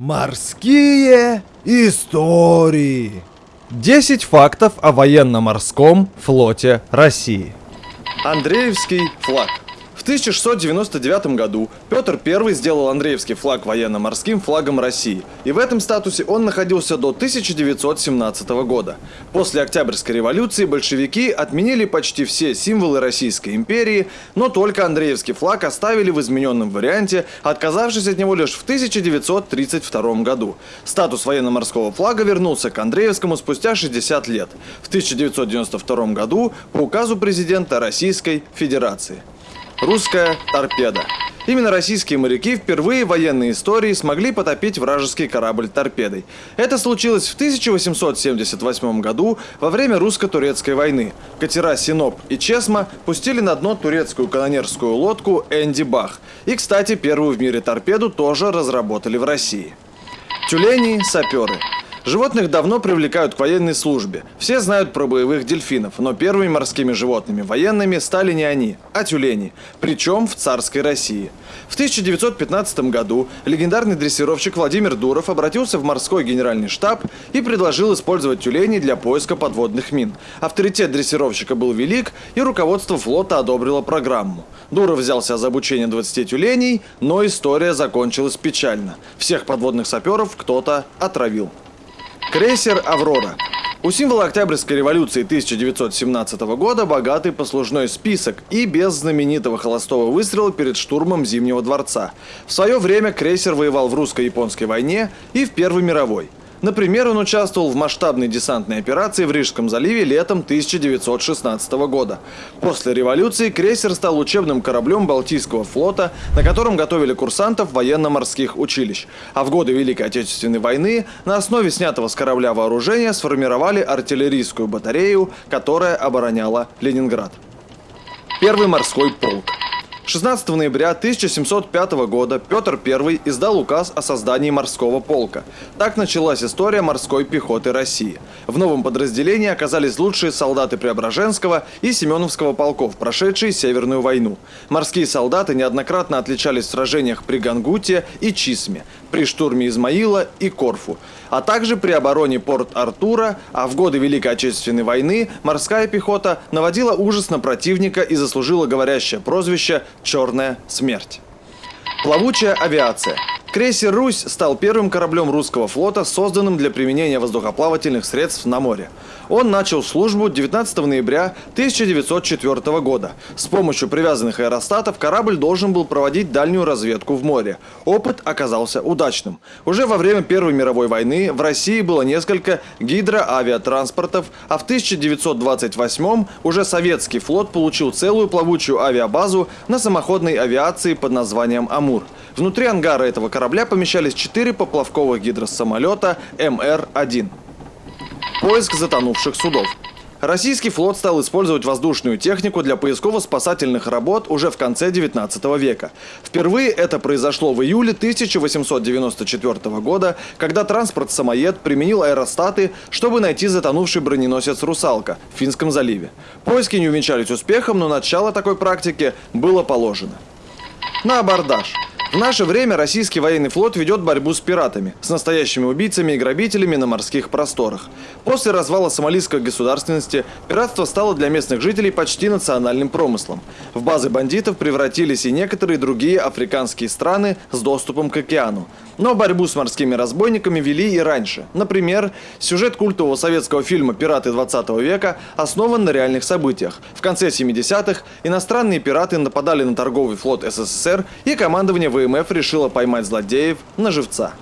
Морские истории. 10 фактов о военно-морском флоте России. Андреевский флаг. В 1699 году Петр I сделал Андреевский флаг военно-морским флагом России, и в этом статусе он находился до 1917 года. После Октябрьской революции большевики отменили почти все символы Российской империи, но только Андреевский флаг оставили в измененном варианте, отказавшись от него лишь в 1932 году. Статус военно-морского флага вернулся к Андреевскому спустя 60 лет, в 1992 году по указу президента Российской Федерации. Русская торпеда. Именно российские моряки впервые в военной истории смогли потопить вражеский корабль торпедой. Это случилось в 1878 году во время русско-турецкой войны. Катера «Синоп» и «Чесма» пустили на дно турецкую канонерскую лодку «Энди Бах». И, кстати, первую в мире торпеду тоже разработали в России. Тюлени – саперы. Животных давно привлекают к военной службе. Все знают про боевых дельфинов, но первыми морскими животными военными стали не они, а тюлени, причем в царской России. В 1915 году легендарный дрессировщик Владимир Дуров обратился в морской генеральный штаб и предложил использовать тюленей для поиска подводных мин. Авторитет дрессировщика был велик, и руководство флота одобрило программу. Дуров взялся за обучение 20 тюленей, но история закончилась печально. Всех подводных саперов кто-то отравил. Крейсер «Аврора». У символа Октябрьской революции 1917 года богатый послужной список и без знаменитого холостого выстрела перед штурмом Зимнего дворца. В свое время крейсер воевал в русско-японской войне и в Первой мировой. Например, он участвовал в масштабной десантной операции в Рижском заливе летом 1916 года. После революции крейсер стал учебным кораблем Балтийского флота, на котором готовили курсантов военно-морских училищ. А в годы Великой Отечественной войны на основе снятого с корабля вооружения сформировали артиллерийскую батарею, которая обороняла Ленинград. Первый морской полк. 16 ноября 1705 года Петр I издал указ о создании морского полка. Так началась история морской пехоты России. В новом подразделении оказались лучшие солдаты Преображенского и Семеновского полков, прошедшие Северную войну. Морские солдаты неоднократно отличались в сражениях при Гангуте и Чисме, при штурме Измаила и Корфу, а также при обороне Порт-Артура, а в годы Великой Отечественной войны морская пехота наводила ужас на противника и заслужила говорящее прозвище «Черная смерть». Плавучая авиация – Крейсер «Русь» стал первым кораблем русского флота, созданным для применения воздухоплавательных средств на море. Он начал службу 19 ноября 1904 года. С помощью привязанных аэростатов корабль должен был проводить дальнюю разведку в море. Опыт оказался удачным. Уже во время Первой мировой войны в России было несколько гидроавиатранспортов, а в 1928 уже советский флот получил целую плавучую авиабазу на самоходной авиации под названием «Амур». Внутри ангара этого корабля помещались четыре поплавковых гидросамолета МР-1. Поиск затонувших судов. Российский флот стал использовать воздушную технику для поисково-спасательных работ уже в конце 19 века. Впервые это произошло в июле 1894 года, когда транспорт-самоед применил аэростаты, чтобы найти затонувший броненосец «Русалка» в Финском заливе. Поиски не увенчались успехом, но начало такой практики было положено. На абордаж. В наше время российский военный флот ведет борьбу с пиратами, с настоящими убийцами и грабителями на морских просторах. После развала сомалийской государственности пиратство стало для местных жителей почти национальным промыслом. В базы бандитов превратились и некоторые другие африканские страны с доступом к океану. Но борьбу с морскими разбойниками вели и раньше. Например, сюжет культового советского фильма «Пираты 20 века» основан на реальных событиях. В конце 70-х иностранные пираты нападали на торговый флот СССР, и командование ВМФ решило поймать злодеев на живца.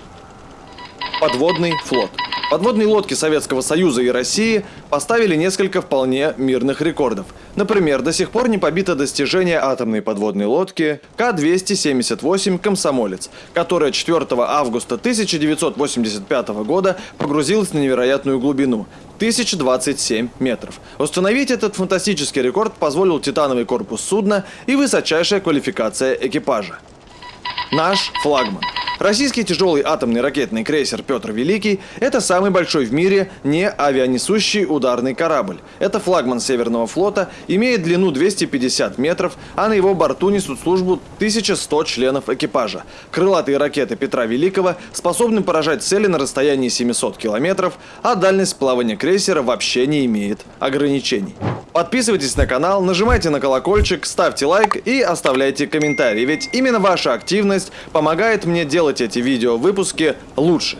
Подводный флот. Подводные лодки Советского Союза и России поставили несколько вполне мирных рекордов. Например, до сих пор не побито достижение атомной подводной лодки К-278 «Комсомолец», которая 4 августа 1985 года погрузилась на невероятную глубину 1027 метров. Установить этот фантастический рекорд позволил титановый корпус судна и высочайшая квалификация экипажа. Наш флагман. Российский тяжелый атомный ракетный крейсер Петр Великий – это самый большой в мире не авианесущий ударный корабль. Это флагман Северного флота, имеет длину 250 метров, а на его борту несут службу 1100 членов экипажа. Крылатые ракеты Петра Великого способны поражать цели на расстоянии 700 километров, а дальность плавания крейсера вообще не имеет ограничений. Подписывайтесь на канал, нажимайте на колокольчик, ставьте лайк и оставляйте комментарии, ведь именно ваша активность помогает мне делать эти видео выпуски лучше.